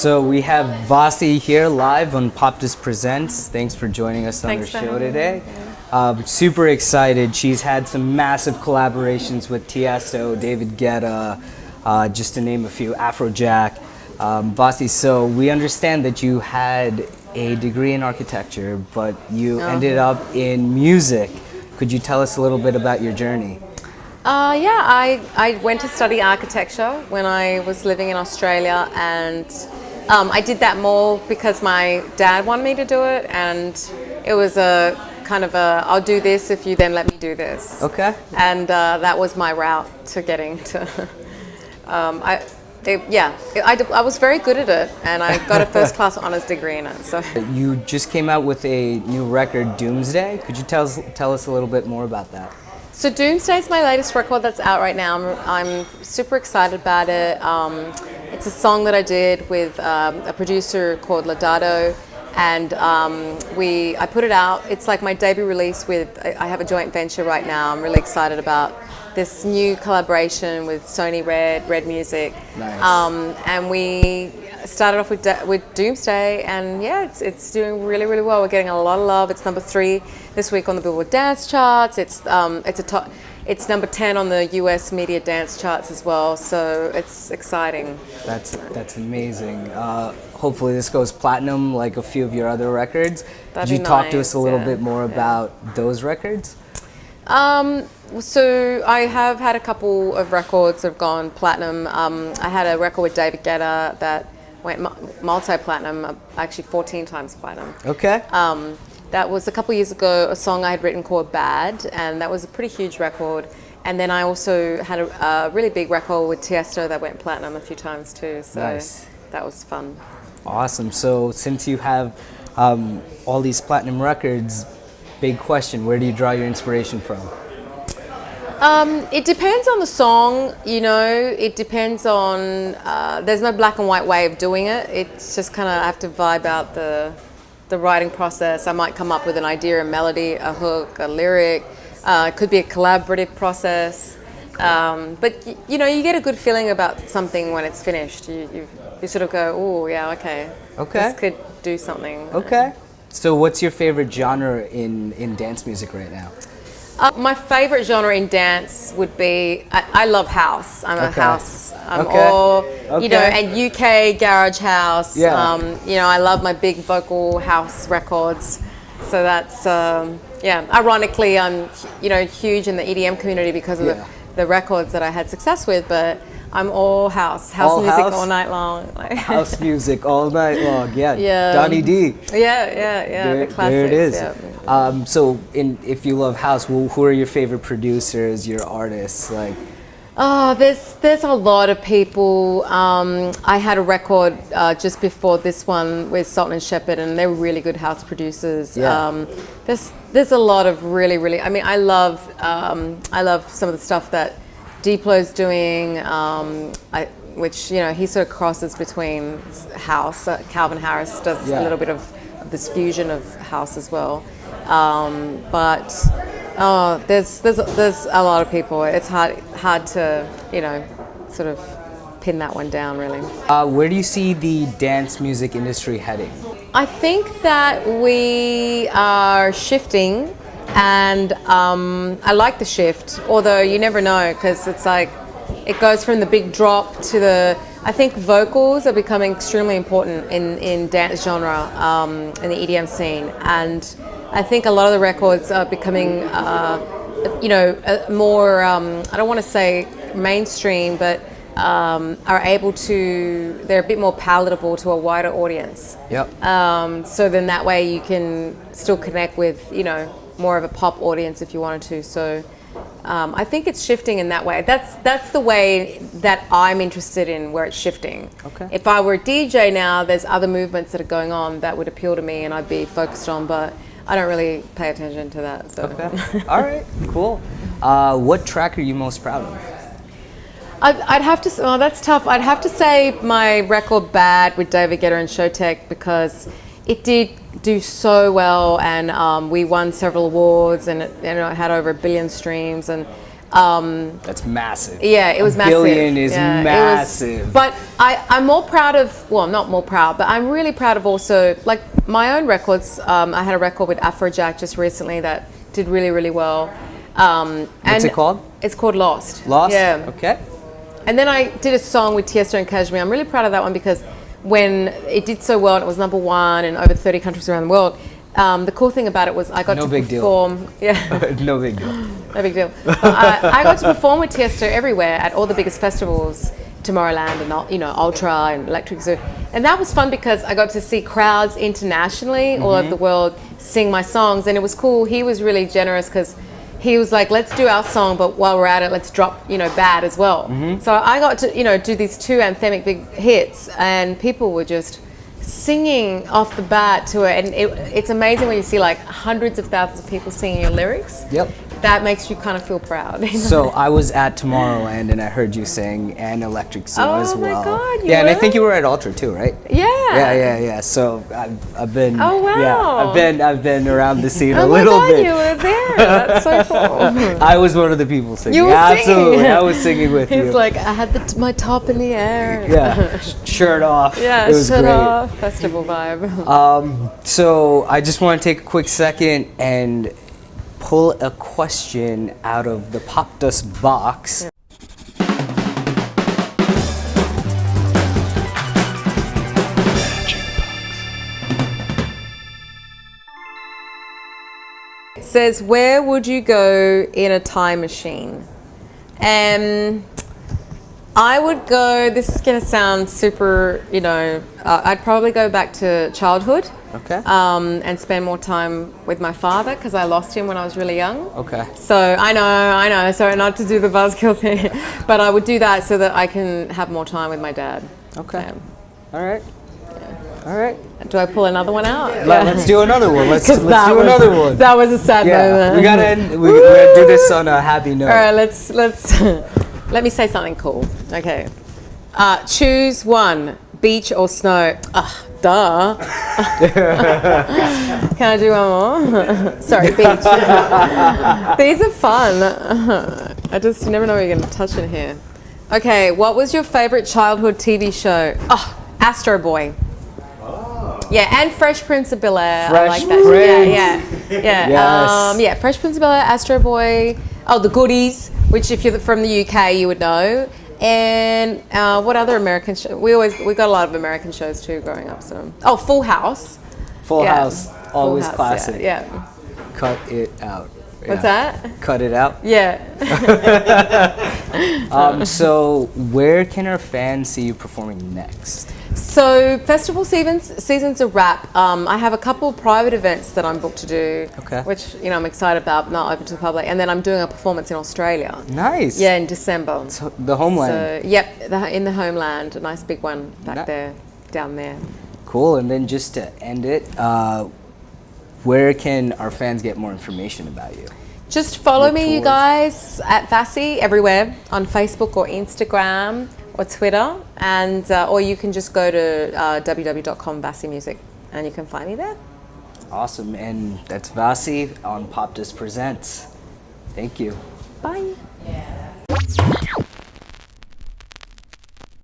So we have Vassy here live on Popdust Presents. Thanks for joining us on Thanks our show today. Um, super excited. She's had some massive collaborations with Tiesto, David Guetta, uh, just to name a few, Afrojack. Um, Vassy, so we understand that you had a degree in architecture, but you ended up in music. Could you tell us a little bit about your journey? Uh, yeah, I, I went to study architecture when I was living in Australia, and um, I did that more because my dad wanted me to do it, and it was a kind of a I'll do this if you then let me do this. Okay. And uh, that was my route to getting to. um, I, it, yeah, I, d- I was very good at it, and I got a first class honors degree in it. So. You just came out with a new record, Doomsday. Could you tell us, tell us a little bit more about that? So Doomsday is my latest record that's out right now. I'm, I'm super excited about it. Um, it's a song that I did with um, a producer called Lodato, and um, we I put it out. It's like my debut release with. I, have a joint venture right now. I'm really excited about this new collaboration with Sony Red, Red Music. Nice. Um, and we started off with, with Doomsday, and yeah, it's, it's doing really, really well. We're getting a lot of love. It's number three this week on the Billboard Dance Charts. It's um, it's a top. It's number ten on the U.S. media dance charts as well. So it's exciting. That's that's amazing. Uh, hopefully this goes platinum like a few of your other records. That'd Could you be talk to us a little yeah, bit more yeah. about those records? Um, so I have had a couple of records that have gone platinum. Um, I had a record with David Guetta that went multi-platinum, uh, actually 14 times platinum. Okay. Um, that was a couple years ago, a song I had written called Bad, and that was a pretty huge record. And then I also had a, a really big record with Tiesto that went platinum a few times too. So Nice. that was fun. Awesome. So since you have um, all these platinum records, big question: Where do you draw your inspiration from? Um, it depends on the song, you know. It depends on. Uh, there's no black and white way of doing it. It's just kind of I have to vibe out the the writing process. I might come up with an idea, a melody, a hook, a lyric. Uh, it could be a collaborative process. Um, but y- you know, you get a good feeling about something when it's finished. You you, you sort of go, oh yeah, okay, Okay. this could do something. Okay. So what's your favorite genre in in dance music right now? Uh, my favorite genre in dance would be I, I love house. I'm a house. I'm Okay. all you know, and UK garage house. Yeah. Um, you know, I love my big vocal house records. So that's um, yeah. Ironically, I'm you know huge in the EDM community because of Yeah. the, the records that I had success with, but. I'm all house, house All music house? all night long. Like- House music all night long. Yeah. Yeah. Donnie D. yeah, yeah, yeah. there, the classics. there it is. Yeah. Um, so, in, if you love house, who, who are your favorite producers, your artists? Like, Oh, there's there's a lot of people. Um, I had a record uh, just before this one with Salt and Shepherd, and they're really good house producers. Yeah. Um, there's there's a lot of really really. I mean, I love um, I love some of the stuff that Diplo's doing. Um, I, which you know he sort of crosses between house. Uh, Calvin Harris does Yeah. a little bit of, of this fusion of house as well. Um, but oh, there's there's there's a lot of people. It's hard hard to you know sort of pin that one down really. uh, where do you see the dance music industry heading? I think that we are shifting, and um, I like the shift. Although you never know because it's like it goes from the big drop to the. I think vocals are becoming extremely important in in dance genre um, in the EDM scene, and I think a lot of the records are becoming. Uh, you know, more, um, I don't want to say mainstream, but um, are able to, they're a bit more palatable to a wider audience. Yep. Um, so then that way you can still connect with, you know, more of a pop audience if you wanted to. So um, I think it's shifting in that way. That's that's the way that I'm interested in where it's shifting. Okay. If I were a DJ now, there's other movements that are going on that would appeal to me and I'd be focused on, but I don't really pay attention to that. So. Okay. all right. Cool. Uh, what track are you most proud of? I'd, I'd have to. Oh, that's tough. I'd have to say my record "Bad" with David Guetta and Showtek because it did do so well, and um, we won several awards, and it, you know, it had over a billion streams, and Um, That's massive. yeah, it was a massive. Billion is Yeah, it was- massive. but I, I'm more proud of, well, I'm not more proud, but I'm really proud of also, like, my own records. Um, I had a record with Afrojack just recently that did really, really well. Um, What's and it called? It's called Lost. Lost. Yeah. Okay. And then I did a song with Tiesto and KSHMR. I'm really proud of that one because when it did so well and it was number one in over 30 countries around the world, um, the cool thing about it was I got No to big deal. perform. Yeah. no big deal. No big deal. I, I got to perform with Tiesto everywhere at all the biggest festivals, Tomorrowland and you know Ultra and Electric Zoo, and that was fun because I got to see crowds internationally all over the world sing my songs, and it was cool. He was really generous because he was like, "Let's do our song, but while we're at it, let's drop you know Bad as well." Mm-hmm. So I got to you know do these two anthemic big hits, and people were just singing off the bat to it and it, it's amazing when you see like hundreds of thousands of people singing your lyrics Yep. That makes you kind of feel proud. So I was at Tomorrowland and I heard you sing and Electric Zoo Oh as well. Oh my. God, yeah, and I think you were at Ultra too, right? yeah. Yeah, yeah, yeah. So I've, I've been. Oh, Yeah, wow. I've been I've been around the scene Oh a my little God, bit. you were there. That's so cool. I was one of the people singing. You were Absolutely, singing. I was singing with He's you. like, I had the, my top in the air. yeah, shirt off. Yeah, it was shut great. off. Festival vibe. Um, so I just want to take a quick second and pull a question out of the Pop Dust box. It says, where would you go in a time machine? Um, I would go, this is going to sound super, you know, uh, I'd probably go back to childhood. Okay. Um, and spend more time with my father because I lost him when I was really young. Okay. So I know, I know, sorry not to do the buzzkill thing, but I would do that so that I can have more time with my dad. Okay. Yeah. All right. All right. Do I pull another one out? Let, us do another one. Let's, let's do was- another one. That was a sad yeah, moment. we gotta end, we, we're gonna do this on a happy note. All right, let's let's let me say something cool. Okay, uh, choose one: beach or snow. Ugh, duh. Can I do one more? Sorry, beach. These are fun. I just never know what you're going to touch in here. Okay, what was your favorite childhood TV show? Oh, Astro Boy. Yeah, and Fresh Prince of Bel Air. I Fresh like that. Prince. Yeah, yeah, yeah. Yes. Um, yeah, Fresh Prince of Bel Air, Astro Boy. Oh, The Goodies, which if you're from the UK, you would know. And uh, what other American show? We always we got a lot of American shows too growing up. So oh, Full House. Full Yeah. House, Full always House, classic. Yeah. yeah. Cut it out. What's that? Cut it out. Yeah. Um, so where can our fans see you performing next? So festival seasons seasons are wrap. Um, I have a couple private events that I'm booked to do, Okay. which you know I'm excited about, not open to the public. And then I'm doing a performance in Australia. Nice. Yeah, in December. So the homeland. So yep, the, in the homeland, a nice big one back there, down there. Cool. And then just to end it, uh, where can our fans get more information about you? Just follow Your me, you guys, at Vassy everywhere on Facebook or Instagram or Twitter, and uh, or you can just go to uh, www.com Music and you can find me there. Awesome. And that's Vassy on Pop Dust Presents. Thank you. Bye.